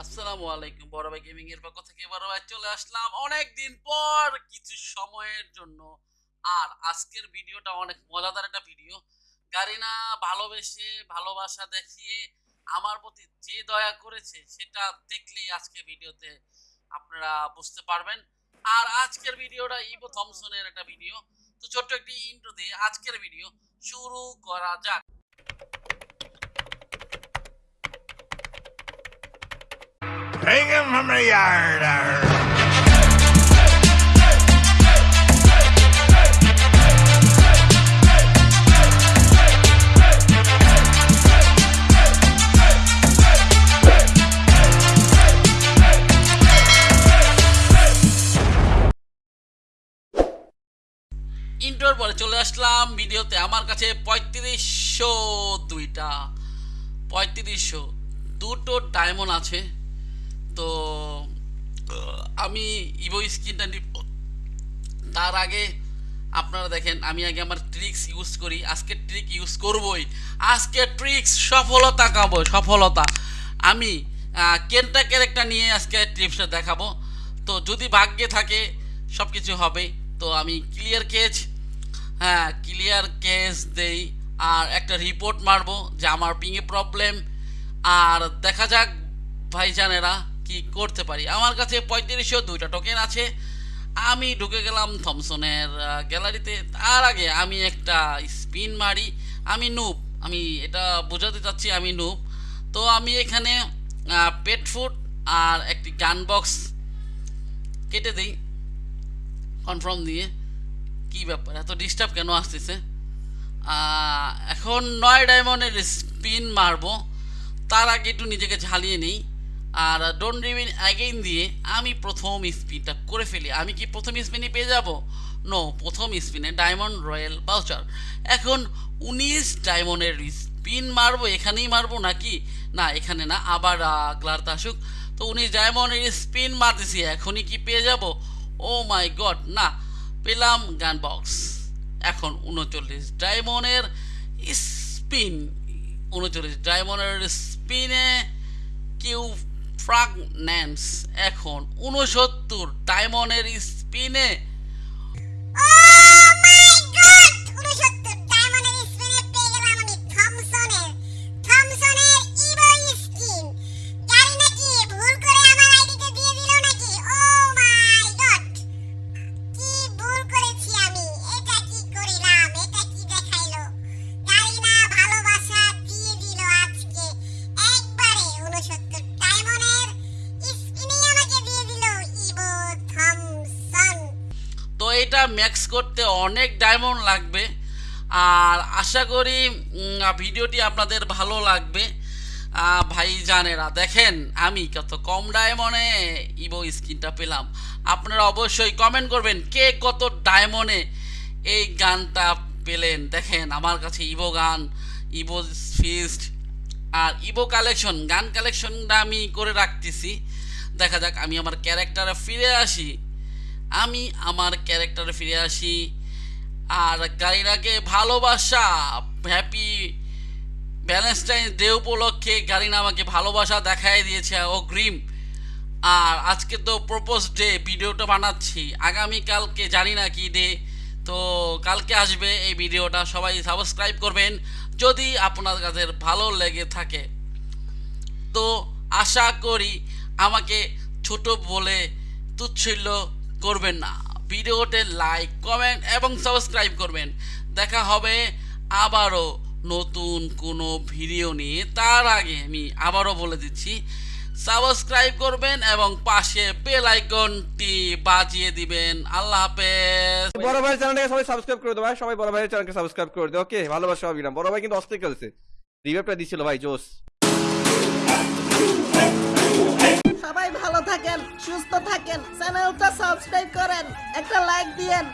আসসালামু আলাইকুম, বড় ভাই গেমিং এর পক্ষ থেকে বড় ভাই চলে আসলাম অনেক দিন পর কিছু সময়ের জন্য। আর আজকের ভিডিওটা অনেক মজাদার একটা ভিডিও ভালোবেসে, ভালোবাসা দেখিয়ে আমার প্রতি যে দয়া করেছে সেটা দেখলেই আজকে ভিডিওতে আপনারা বুঝতে পারবেন। আর আজকের ভিডিওটা ইবো থমসনের একটা ভিডিও তো ছোট্ট একটি ইন্ট্রো দিয়ে আজকের ভিডিও শুরু করা যাক। Bring him from the yard. ইন্টোর পরে চলে আসলাম ভিডিওতে। আমার কাছে পঁয়ত্রিশশো দুইটা। পঁয়ত্রিশশো। দুটো ডায়মন্ড আছে। তো আমি ইভো স্কিনটা নিব। তার আগে আপনারা দেখেন, আমি আগে আমার ট্রিক্স ইউজ করি। আজকে ট্রিক ইউজ করবই। আজকে ট্রিক্স সফলতা কাবো সফলতা। আমি কেনটা ক্যারেক্টার নিয়ে আজকে ট্রিপসটা দেখাবো। তো যদি ভাগ্যে থাকে সব কিছু হবে। তো আমি ক্লিয়ার কেজ হ্যাঁ ক্লিয়ার কেস দেই। আর একটা রিপোর্ট মারবো যে আমার পিঙে প্রবলেম আর দেখা যাক, ভাইজানেরা কি করতে পারি? আমার কাছে পঁয়ত্রিশশো দুইটা টোকেন আছে। আমি ঢুকে গেলাম থমসনের গ্যালারিতে তার আগে আমি একটা স্পিন মারি। আমি নুব আমি এটা বোঝাতে চাচ্ছি আমি নুব তো আমি এখানে পেট ফুড আর একটি গান বক্স কেটে দিই। কনফার্ম দিয়ে। কি ব্যাপার? এত ডিস্টার্ব কেন আসতেছে? এখন নয় ডায়মন্ডের স্পিন মারবো। তার আগে একটু নিজেকে ঝালিয়ে নিই। আর ডোন্ট রিভিন অ্যাগেইন দিয়ে আমি প্রথম স্পিনটা করে ফেলি। আমি কি প্রথম স্পিনই পেয়ে যাব? নো প্রথম স্পিনে ডায়মন্ড রয়্যাল বাউচার এখন উনিশ ডায়মন্ডের স্পিন মারবো, এখানেই মারবো নাকি? না, এখানে না, আবার গ্লার্ত আসুক। তো উনিশ ডায়মন্ডের স্পিন মারতেছি, এখনই কি পেয়ে যাব? ও মাই গড না, পেলাম গান বক্স এখন উনচল্লিশ ডায়মন্ডের স্পিন, উনচল্লিশ ডায়মন্ডের স্পিনে কিউ ফ্রাগন্যান্স এখন উনসত্তর ডায়মন্ডের স্পিনে এটা ম্যাক্স করতে অনেক ডায়মন্ড লাগবে। আর আশা করি ভিডিওটি আপনাদের ভালো লাগবে। ভাই জানেরা দেখেন আমি কত কম ডায়মন্ডে ইবো স্কিনটা পেলাম। আপনারা অবশ্যই কমেন্ট করবেন, কে কত ডায়মন্ডে এই গানটা পেলেন? দেখেন আমার কাছে ইভো গান ইবো ফিস্ট আর ইবো কালেকশন গান কালেকশনটা আমি করে রাখতেছি। দেখা যাক, আমি আমার ক্যারেক্টারে ফিরে আসি। আমি আমার ক্যারেক্টারে ফিরে আসি। আর গাড়িরাকে ভালোবাসা হ্যাপি ভ্যালেন্টাইন ডে উপলক্ষে গাড়িনা আমাকে ভালোবাসা দেখাই দিয়েছে অগ্রিম আর আজকে তো প্রপোজ ডে ভিডিওটা বানাচ্ছি। আগামীকালকে জানি না কি ডে তো কালকে আসবে এই ভিডিওটা, সবাই সাবস্ক্রাইব করবেন যদি আপনার কাছে ভালো লেগে থাকে। তো আশা করি আমাকে ছোট বলে তুচ্ছিল্য করবেন না। ভিডিওতে লাইক কমেন্ট এবং সাবস্ক্রাইব করবেন। দেখা হবে আবারও নতুন কোনো ভিডিও নিয়ে। তার আগে আমি আবারও বলে দিচ্ছি সাবস্ক্রাইব করবেন এবং পাশে বেল আইকনটি বাজিয়ে দিবেন। আল্লাহ হাফেজ। বড় ভাই চ্যানেলটাকে সবাই সাবস্ক্রাইব করে দেবো ভাই। সবাই বড় ভাইয়ের চ্যানেলকে সাবস্ক্রাইব করে দেবো ওকে ভালোবাসা না বড় ভাই কিন্তু অস্থির খেলছে। রিভাইভটা দিছিল ভাই জোস সবাই ভালো থাকেন সুস্থ থাকেন। চ্যানেলটা সাবস্ক্রাইব করেন একটা লাইক দিয়েন।